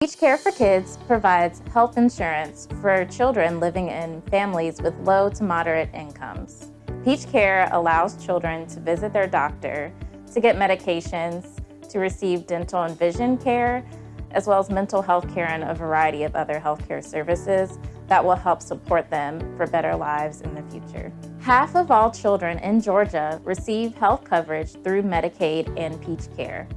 PeachCare for Kids provides health insurance for children living in families with low to moderate incomes. PeachCare allows children to visit their doctor, to get medications, to receive dental and vision care, as well as mental health care and a variety of other healthcare services that will help support them for better lives in the future. Half of all children in Georgia receive health coverage through Medicaid and PeachCare.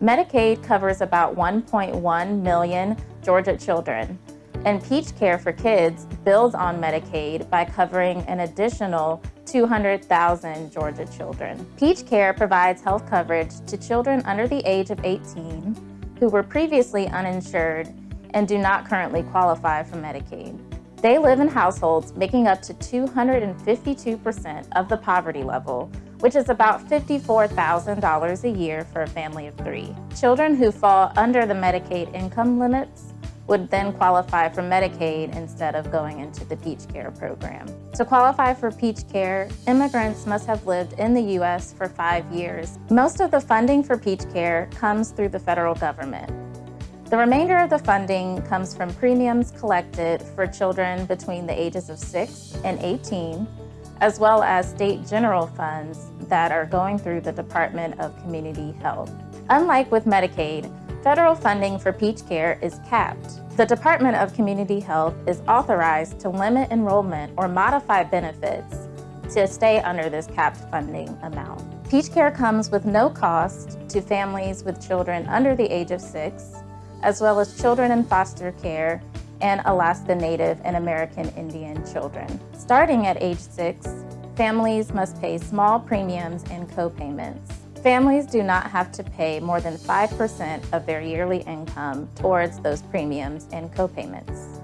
Medicaid covers about 1.1 million Georgia children, and PeachCare for Kids builds on Medicaid by covering an additional 200,000 Georgia children. PeachCare provides health coverage to children under the age of 18 who were previously uninsured and do not currently qualify for Medicaid. They live in households making up to 252% of the poverty level, which is about $54,000 a year for a family of three. Children who fall under the Medicaid income limits would then qualify for Medicaid instead of going into the PeachCare program. To qualify for PeachCare, immigrants must have lived in the U.S. for five years. Most of the funding for Peach Care comes through the federal government. The remainder of the funding comes from premiums collected for children between the ages of 6 and 18, as well as state general funds that are going through the Department of Community Health. Unlike with Medicaid, federal funding for PeachCare is capped. The Department of Community Health is authorized to limit enrollment or modify benefits to stay under this capped funding amount. PeachCare comes with no cost to families with children under the age of six, as well as children in foster care and Alaska Native and American Indian children. Starting at age six, families must pay small premiums and co-payments. Families do not have to pay more than 5% of their yearly income towards those premiums and co-payments.